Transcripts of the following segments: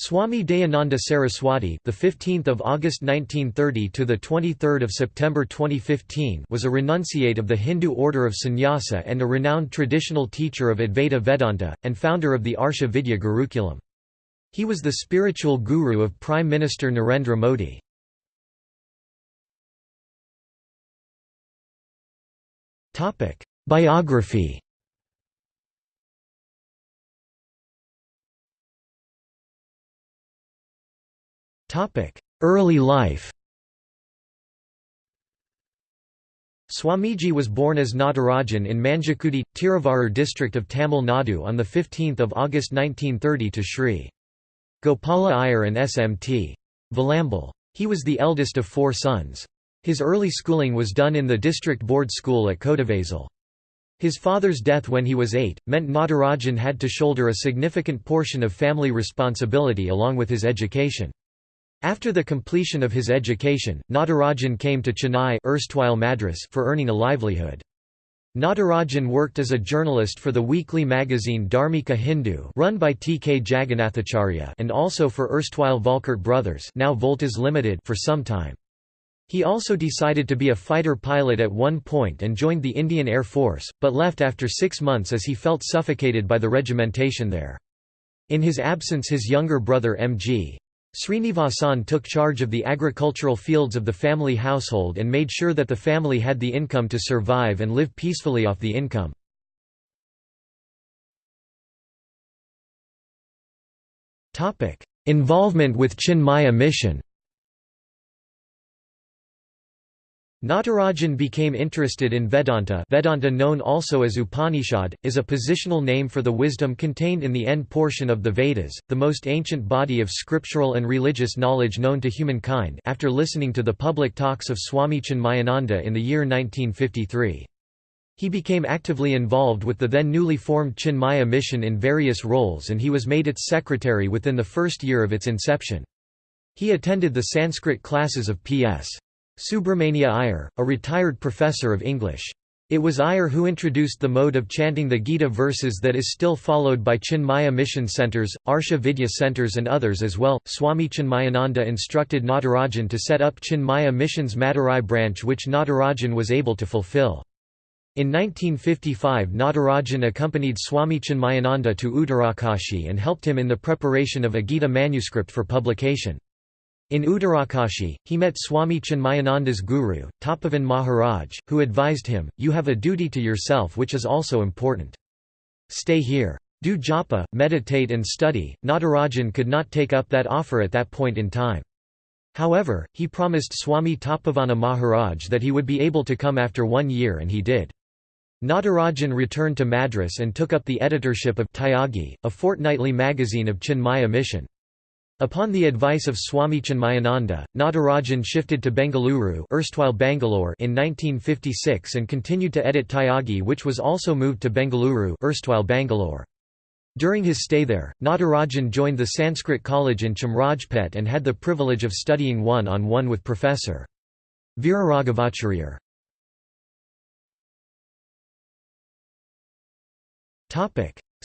Swami Dayananda Saraswati, the 15th of August 1930 to the 23rd of September 2015, was a renunciate of the Hindu order of Sannyasa and a renowned traditional teacher of Advaita Vedanta and founder of the Arsha Vidya Gurukulam. He was the spiritual guru of Prime Minister Narendra Modi. Topic: Biography Early life Swamiji was born as Natarajan in Manjakudi, Tiruvarur district of Tamil Nadu on 15 August 1930 to Sri. Gopala Iyer and S.M.T. Valambal. He was the eldest of four sons. His early schooling was done in the district board school at Kodavazal. His father's death when he was eight, meant Natarajan had to shoulder a significant portion of family responsibility along with his education. After the completion of his education, Natarajan came to Chennai erstwhile Madras for earning a livelihood. Natarajan worked as a journalist for the weekly magazine Dharmika Hindu run by T. K. Jagannathacharya and also for erstwhile Volkart Brothers now Voltas Limited for some time. He also decided to be a fighter pilot at one point and joined the Indian Air Force, but left after six months as he felt suffocated by the regimentation there. In his absence his younger brother M.G. Srinivasan took charge of the agricultural fields of the family household and made sure that the family had the income to survive and live peacefully off the income. Involvement with Chinmaya mission Natarajan became interested in Vedanta Vedanta known also as Upanishad, is a positional name for the wisdom contained in the end portion of the Vedas, the most ancient body of scriptural and religious knowledge known to humankind after listening to the public talks of Swami Chinmayananda in the year 1953. He became actively involved with the then newly formed Chinmaya mission in various roles and he was made its secretary within the first year of its inception. He attended the Sanskrit classes of P.S. Subramania Iyer, a retired professor of English. It was Iyer who introduced the mode of chanting the Gita verses that is still followed by Chinmaya mission centers, Arsha Vidya centers, and others as well. Swami Chinmayananda instructed Natarajan to set up Chinmaya Mission's Madurai branch, which Natarajan was able to fulfill. In 1955, Natarajan accompanied Swami Chinmayananda to Uttarakashi and helped him in the preparation of a Gita manuscript for publication. In Uttarakashi, he met Swami Chinmayananda's guru, Tapovan Maharaj, who advised him, you have a duty to yourself which is also important. Stay here. Do japa, meditate and study. Natarajan could not take up that offer at that point in time. However, he promised Swami Tapavana Maharaj that he would be able to come after one year and he did. Natarajan returned to Madras and took up the editorship of Tyagi, a fortnightly magazine of Chinmaya mission. Upon the advice of Swami Chinmayananda, Natarajan shifted to Bengaluru erstwhile Bangalore in 1956 and continued to edit Tyagi which was also moved to Bengaluru erstwhile Bangalore. During his stay there, Natarajan joined the Sanskrit College in Chamrajpet and had the privilege of studying one-on-one -on -one with Professor. Viraragavacharya.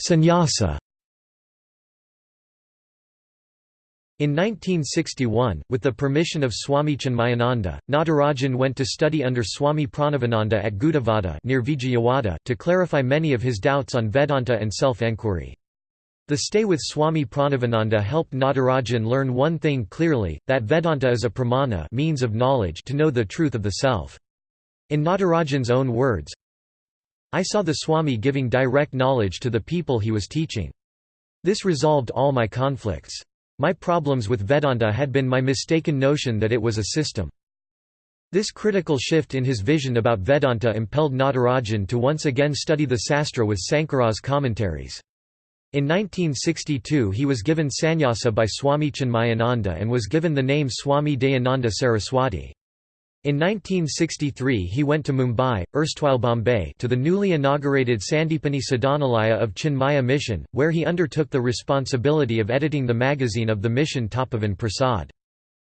Sannyasa In 1961, with the permission of Swami Chinmayananda, Natarajan went to study under Swami Pranavananda at Gudavada near Vijayawada to clarify many of his doubts on Vedanta and self-enquiry. The stay with Swami Pranavananda helped Natarajan learn one thing clearly, that Vedanta is a pramana means of knowledge to know the truth of the self. In Natarajan's own words, I saw the Swami giving direct knowledge to the people he was teaching. This resolved all my conflicts. My problems with Vedanta had been my mistaken notion that it was a system. This critical shift in his vision about Vedanta impelled Natarajan to once again study the Sastra with Sankara's commentaries. In 1962 he was given sannyasa by Swami Chinmayananda and was given the name Swami Dayananda Saraswati. In 1963 he went to Mumbai, erstwhile Bombay to the newly inaugurated Sandipani Sadhanalaya of Chinmaya Mission, where he undertook the responsibility of editing the magazine of the mission Tapovan Prasad.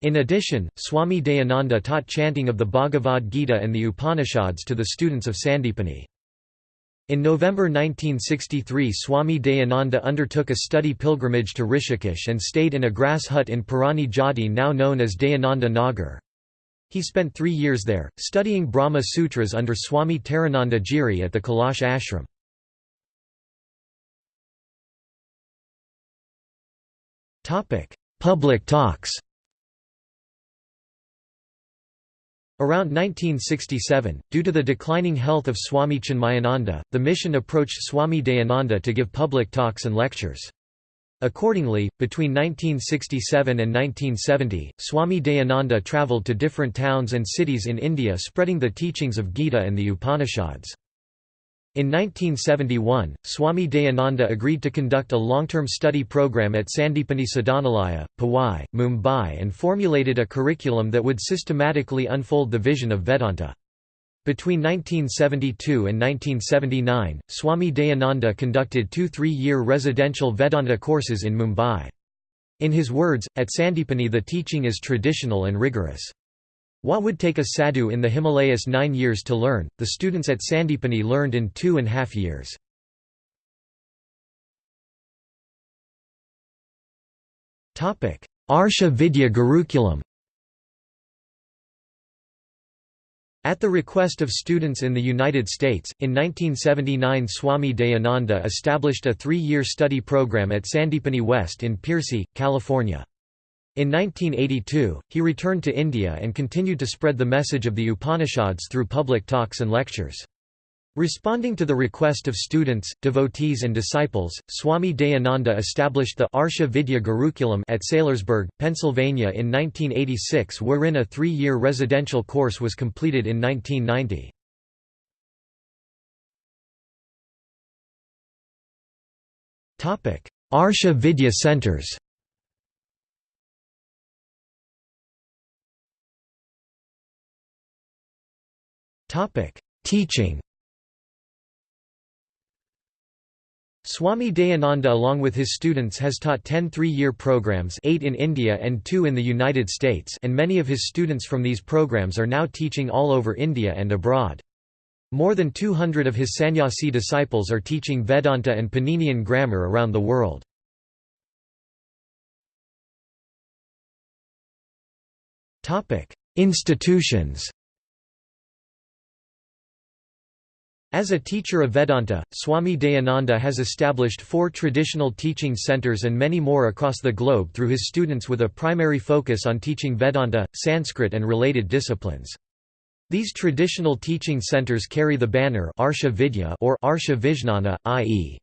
In addition, Swami Dayananda taught chanting of the Bhagavad Gita and the Upanishads to the students of Sandipani. In November 1963 Swami Dayananda undertook a study pilgrimage to Rishikesh and stayed in a grass hut in Purani Jhadi now known as Dayananda Nagar. He spent three years there, studying Brahma Sutras under Swami Tarananda Giri at the Kailash ashram. Public talks Around 1967, due to the declining health of Swami Chinmayananda, the mission approached Swami Dayananda to give public talks and lectures. Accordingly, between 1967 and 1970, Swami Dayananda travelled to different towns and cities in India spreading the teachings of Gita and the Upanishads. In 1971, Swami Dayananda agreed to conduct a long-term study program at Sandipani Sadhanalaya, Powai, Mumbai and formulated a curriculum that would systematically unfold the vision of Vedanta. Between 1972 and 1979, Swami Dayananda conducted two three-year residential Vedanta courses in Mumbai. In his words, at Sandipani the teaching is traditional and rigorous. What would take a sadhu in the Himalayas nine years to learn, the students at Sandipani learned in two and a half years. Arsha Vidya Gurukulam At the request of students in the United States, in 1979 Swami Dayananda established a three-year study program at Sandipani West in Piercy, California. In 1982, he returned to India and continued to spread the message of the Upanishads through public talks and lectures. Responding to the request of students, devotees and disciples, Swami Dayananda established the Arsha Vidya Gurukulam at Saylorsburg, Pennsylvania in 1986 wherein a three-year residential course was completed in 1990. Arsha Vidya Centers Teaching Swami Dayananda along with his students has taught 10 three-year programs 8 in India and 2 in the United States and many of his students from these programs are now teaching all over India and abroad. More than 200 of his sannyasi disciples are teaching Vedanta and Paninian grammar around the world. Institutions As a teacher of Vedanta, Swami Dayananda has established four traditional teaching centers and many more across the globe through his students with a primary focus on teaching Vedanta, Sanskrit and related disciplines. These traditional teaching centers carry the banner Arsha Vidya or Arsha Vijnana, i.e.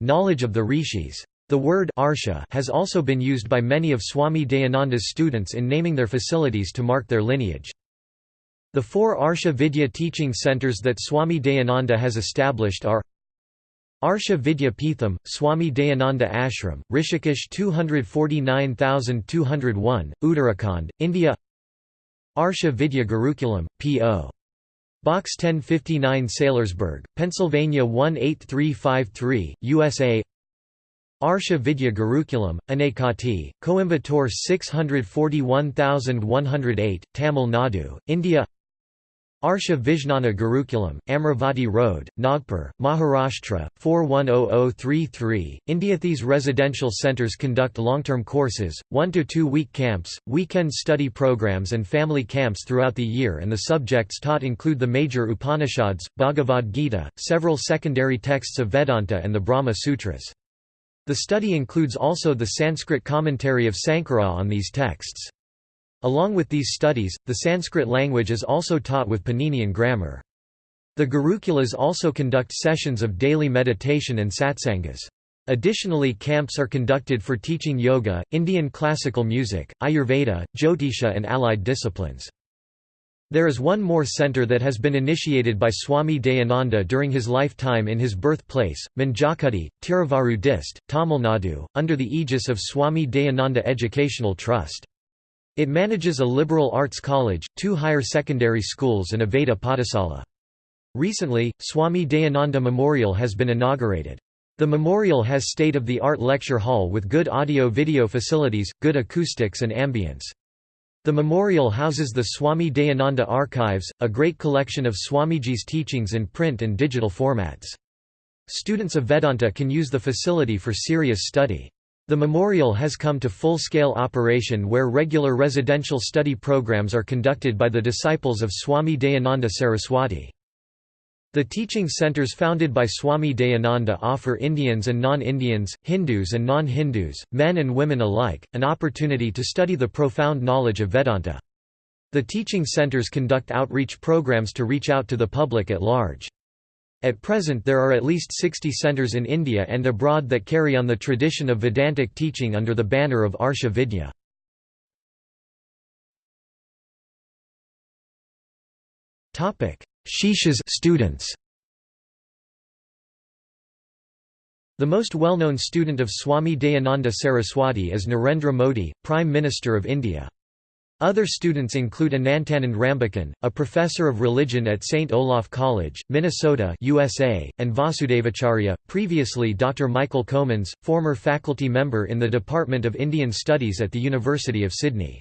knowledge of the rishis. The word Arsha has also been used by many of Swami Dayananda's students in naming their facilities to mark their lineage. The four Arsha Vidya teaching centers that Swami Dayananda has established are Arsha Vidya Peetham, Swami Dayananda Ashram, Rishikesh 249201, Uttarakhand, India Arsha Vidya Gurukulam, P.O. Box 1059 Saylorsburg, Pennsylvania 18353, USA Arsha Vidya Gurukulam, Anaikatti, Coimbatore 641108, Tamil Nadu, India Arsha Vijnana Gurukulam, Amravati Road, Nagpur, Maharashtra, 410033, India. These residential centers conduct long-term courses, one to two week camps, weekend study programs and family camps throughout the year and the subjects taught include the major Upanishads, Bhagavad Gita, several secondary texts of Vedanta and the Brahma Sutras. The study includes also the Sanskrit commentary of Sankara on these texts. Along with these studies, the Sanskrit language is also taught with Paninian grammar. The Gurukulas also conduct sessions of daily meditation and satsangas. Additionally camps are conducted for teaching yoga, Indian classical music, Ayurveda, Jyotisha and allied disciplines. There is one more center that has been initiated by Swami Dayananda during his lifetime in his birthplace, Manjakudi, Tiruvaru Dist, Tamil Nadu, under the aegis of Swami Dayananda Educational Trust. It manages a liberal arts college, two higher secondary schools and a Veda Pathasala. Recently, Swami Dayananda Memorial has been inaugurated. The memorial has state-of-the-art lecture hall with good audio-video facilities, good acoustics and ambience. The memorial houses the Swami Dayananda Archives, a great collection of Swamiji's teachings in print and digital formats. Students of Vedanta can use the facility for serious study. The memorial has come to full-scale operation where regular residential study programs are conducted by the disciples of Swami Dayananda Saraswati. The teaching centers founded by Swami Dayananda offer Indians and non-Indians, Hindus and non-Hindus, men and women alike, an opportunity to study the profound knowledge of Vedanta. The teaching centers conduct outreach programs to reach out to the public at large. At present there are at least 60 centers in India and abroad that carry on the tradition of Vedantic teaching under the banner of Arsha Vidya. Shishas students. The most well-known student of Swami Dayananda Saraswati is Narendra Modi, Prime Minister of India. Other students include Anantanand Rambachan, a professor of religion at St. Olaf College, Minnesota USA, and Vasudevacharya, previously Dr. Michael Comans, former faculty member in the Department of Indian Studies at the University of Sydney.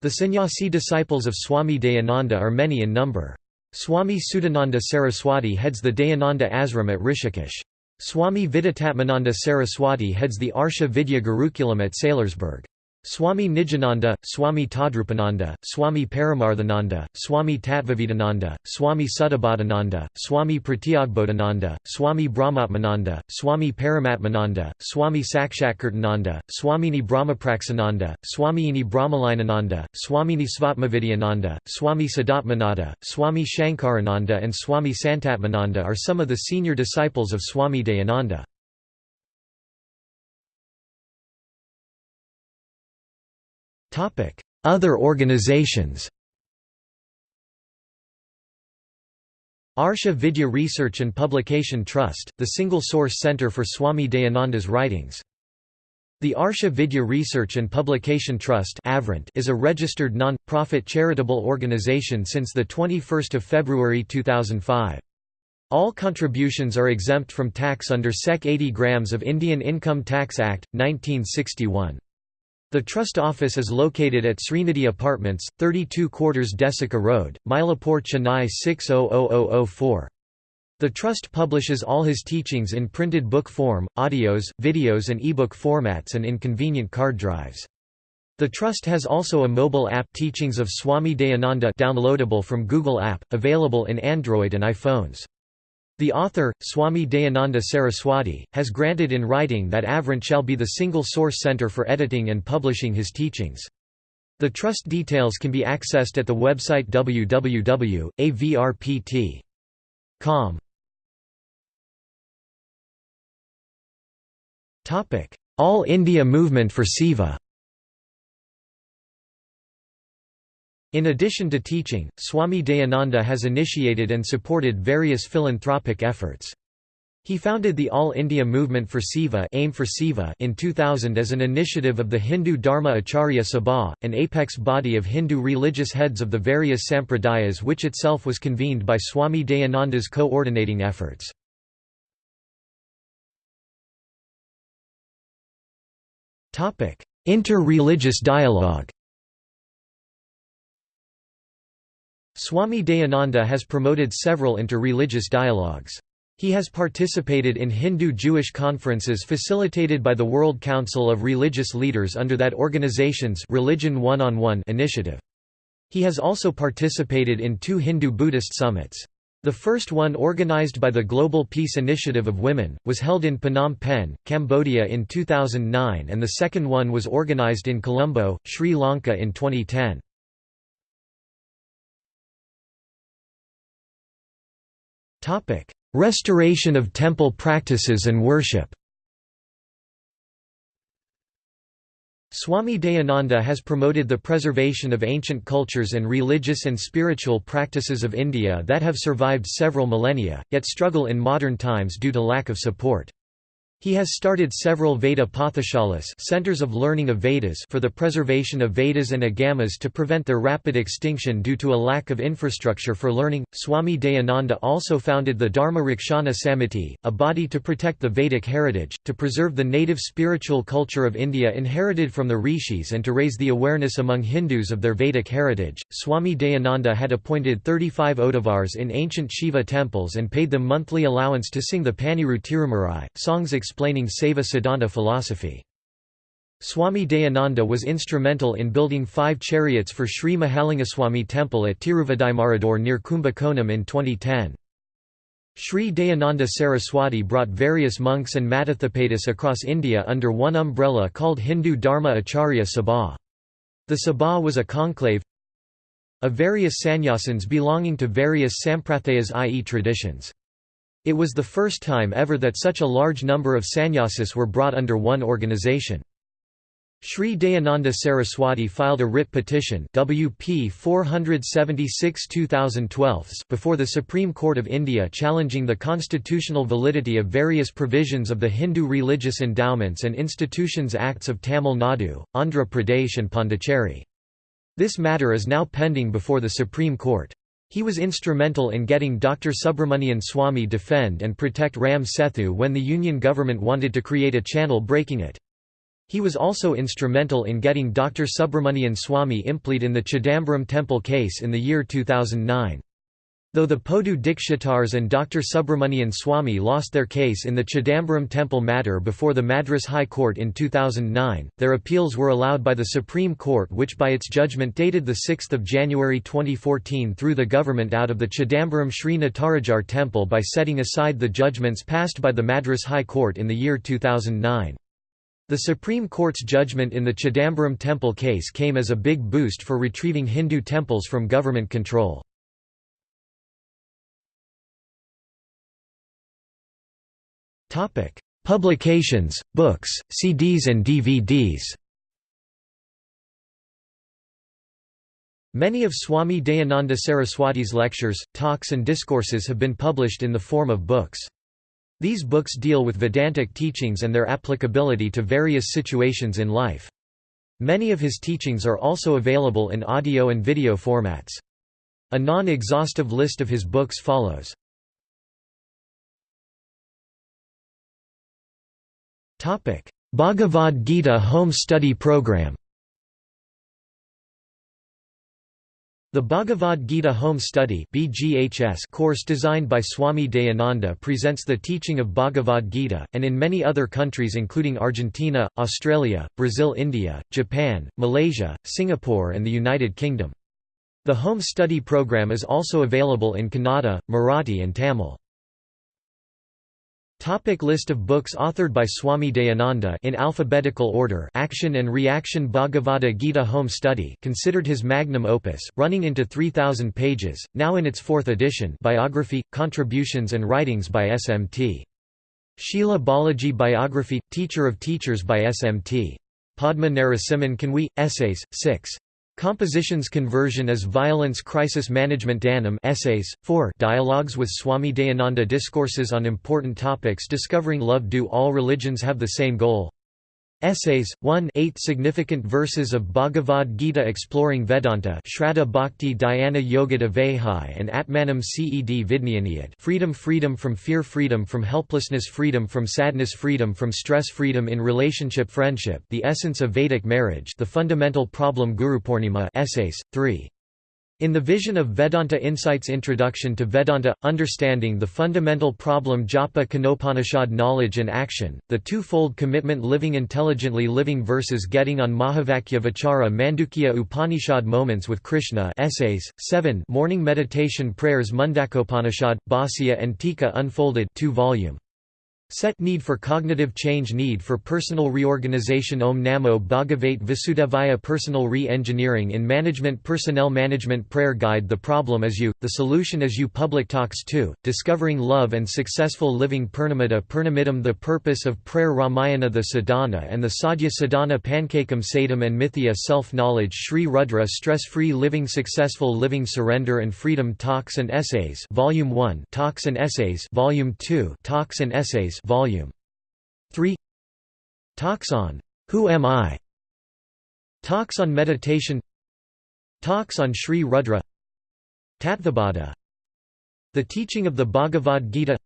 The sannyasi disciples of Swami Dayananda are many in number. Swami Sudananda Saraswati heads the Dayananda Ashram at Rishikesh. Swami Viditatmananda Saraswati heads the Arsha Vidya Gurukulam at Saylorsburg. Swami Nijananda, Swami Tadrupananda, Swami Paramarthananda, Swami Tattvavedananda, Swami Suddhabodhananda, Swami Pratyagbodhananda, Swami Brahmatmananda, Swami Paramatmananda, Swami Sakshatkirtananda, Swamini Brahmapraxananda, Swamiini Brahmalayananda, Swamini Svatmavidyananda, Swami Sadatmananda, Swami Shankarananda and Swami Santatmananda are some of the senior disciples of Swami Dayananda. Other organizations Arsha Vidya Research and Publication Trust, the single source center for Swami Dayananda's writings. The Arsha Vidya Research and Publication Trust is a registered non-profit charitable organization since 21 February 2005. All contributions are exempt from tax under Sec 80 grams of Indian Income Tax Act, 1961. The trust office is located at Srinidhi Apartments, 32 quarters Desika Road, Mylapore Chennai 600004. The trust publishes all his teachings in printed book form, audios, videos and ebook formats and in convenient card drives. The trust has also a mobile app Teachings of Swami Dayananda downloadable from Google App, available in Android and iPhones. The author, Swami Dayananda Saraswati, has granted in writing that Avrant shall be the single source center for editing and publishing his teachings. The trust details can be accessed at the website www.avrpt.com. All India Movement for Seva In addition to teaching, Swami Dayananda has initiated and supported various philanthropic efforts. He founded the All India Movement for Seva, Aim for Seva in 2000 as an initiative of the Hindu Dharma Acharya Sabha, an apex body of Hindu religious heads of the various sampradayas which itself was convened by Swami Dayananda's coordinating efforts. Inter-religious dialogue Swami Dayananda has promoted several interreligious dialogues. He has participated in Hindu-Jewish conferences facilitated by the World Council of Religious Leaders under that organization's Religion One-on-One initiative. He has also participated in two Hindu-Buddhist summits. The first one organized by the Global Peace Initiative of Women, was held in Phnom Penh, Cambodia in 2009 and the second one was organized in Colombo, Sri Lanka in 2010. Restoration of temple practices and worship Swami Dayananda has promoted the preservation of ancient cultures and religious and spiritual practices of India that have survived several millennia, yet struggle in modern times due to lack of support. He has started several Veda Pathashalas centers of learning of Vedas for the preservation of Vedas and Agamas to prevent their rapid extinction due to a lack of infrastructure for learning. Swami Dayananda also founded the Dharma Rakshana Samiti, a body to protect the Vedic heritage, to preserve the native spiritual culture of India inherited from the rishis and to raise the awareness among Hindus of their Vedic heritage. Swami Dayananda had appointed 35 Oduvars in ancient Shiva temples and paid them monthly allowance to sing the Paniru Tirumurai, songs explaining Saiva Siddhanta philosophy. Swami Dayananda was instrumental in building five chariots for Sri Mahalingaswamy temple at Tiruvadaimarudur near Kumbakonam in 2010. Sri Dayananda Saraswati brought various monks and Mathadhipatis across India under one umbrella called Hindu Dharma Acharya Sabha. The Sabha was a conclave of various sannyasins belonging to various sampradayas i.e. traditions. It was the first time ever that such a large number of sannyasis were brought under one organization. Sri Dayananda Saraswati filed a writ petition WP 476-2012 before the Supreme Court of India challenging the constitutional validity of various provisions of the Hindu Religious Endowments and Institutions Acts of Tamil Nadu, Andhra Pradesh and Pondicherry. This matter is now pending before the Supreme Court. He was instrumental in getting Dr. Subramanian Swamy defend and protect Ram Sethu when the Union government wanted to create a channel breaking it. He was also instrumental in getting Dr. Subramanian Swamy implied in the Chidambaram temple case in the year 2009. Though the Podu Dikshitars and Dr. Subramanian Swamy lost their case in the Chidambaram temple matter before the Madras High Court in 2009, their appeals were allowed by the Supreme Court which by its judgment dated 6 January 2014 threw the government out of the Chidambaram Sri Natarajar temple by setting aside the judgments passed by the Madras High Court in the year 2009. The Supreme Court's judgment in the Chidambaram temple case came as a big boost for retrieving Hindu temples from government control. Publications, books, CDs and DVDs Many of Swami Dayananda Saraswati's lectures, talks and discourses have been published in the form of books. These books deal with Vedantic teachings and their applicability to various situations in life. Many of his teachings are also available in audio and video formats. A non-exhaustive list of his books follows. Bhagavad Gita Home Study Program The Bhagavad Gita Home Study course designed by Swami Dayananda presents the teaching of Bhagavad Gita, and in many other countries including Argentina, Australia, Brazil India, Japan, Malaysia, Singapore and the United Kingdom. The home study program is also available in Kannada, Marathi and Tamil. Topic list of books authored by Swami Dayananda in alphabetical order Action and Reaction Bhagavad Gita Home Study considered his magnum opus, running into 3,000 pages, now in its fourth edition biography, contributions and writings by SMT. Sheila Balaji Biography – Teacher of Teachers by SMT. Padma Narasimhan Kanwi – Essays, 6. Compositions Conversion as Violence Crisis Management Dhanam Essays, 4 Dialogues with Swami Dayananda Discourses on Important Topics Discovering Love Do All Religions Have the Same Goal? Essays, 1 8 Significant Verses of Bhagavad Gita Exploring Vedanta Shraddha Bhakti Dhyana Yogada Vahai and Atmanam Ced Vidnyaniyat Freedom Freedom from Fear Freedom from Helplessness Freedom from Sadness Freedom from Stress Freedom in Relationship Friendship The Essence of Vedic Marriage The Fundamental Problem Gurupurnima Essays, 3 in the Vision of Vedanta Insights Introduction to Vedanta, Understanding the Fundamental Problem Japa Kenopanishad Knowledge and Action, the Two-Fold Commitment Living Intelligently Living versus Getting on Mahavakya Vichara Mandukya Upanishad Moments with Krishna Essays, 7 Morning Meditation Prayers Mundakopanishad, Bhāsya and Tika Unfolded 2 volume Set Need for Cognitive Change Need for Personal Reorganization. Om Namo Bhagavate Vasudevaya Personal Re-Engineering in Management Personnel Management Prayer Guide. The Problem is You, The Solution is You. Public Talks 2, Discovering Love and Successful Living. Purnamadah Purnamidam The Purpose of Prayer. Ramayana The Sadhana and the Sadhya Sadhana. Pankakam Sadam and Mithya Self-Knowledge. Sri Rudra Stress-Free Living Successful Living Surrender and Freedom. Talks and Essays Volume 1 Talks and Essays Volume 2 Talks and Essays Volume. 3 Talks on Who Am I? Talks on Meditation. Talks on Sri Rudra. Tattvabodha The teaching of the Bhagavad Gita.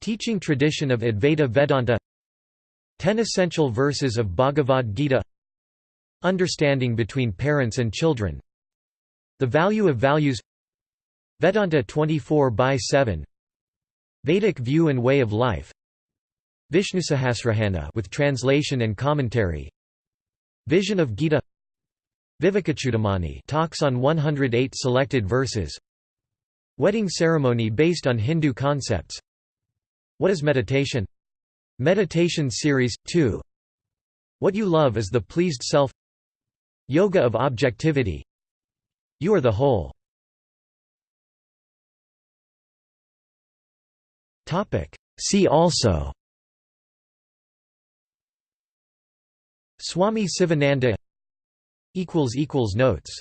Teaching tradition of Advaita Vedanta. Ten essential verses of Bhagavad Gita. Understanding between parents and children. The value of values. Vedanta 24 by 7 Vedic view and way of life Vishnusahasranama with translation and commentary. Vision of Gita. Vivekachudamani talks on 108 selected verses. Wedding ceremony based on Hindu concepts. What is meditation? Meditation Series, 2 What You Love is the Pleased Self. Yoga of Objectivity. You are the Whole. See also Swami Sivananda Notes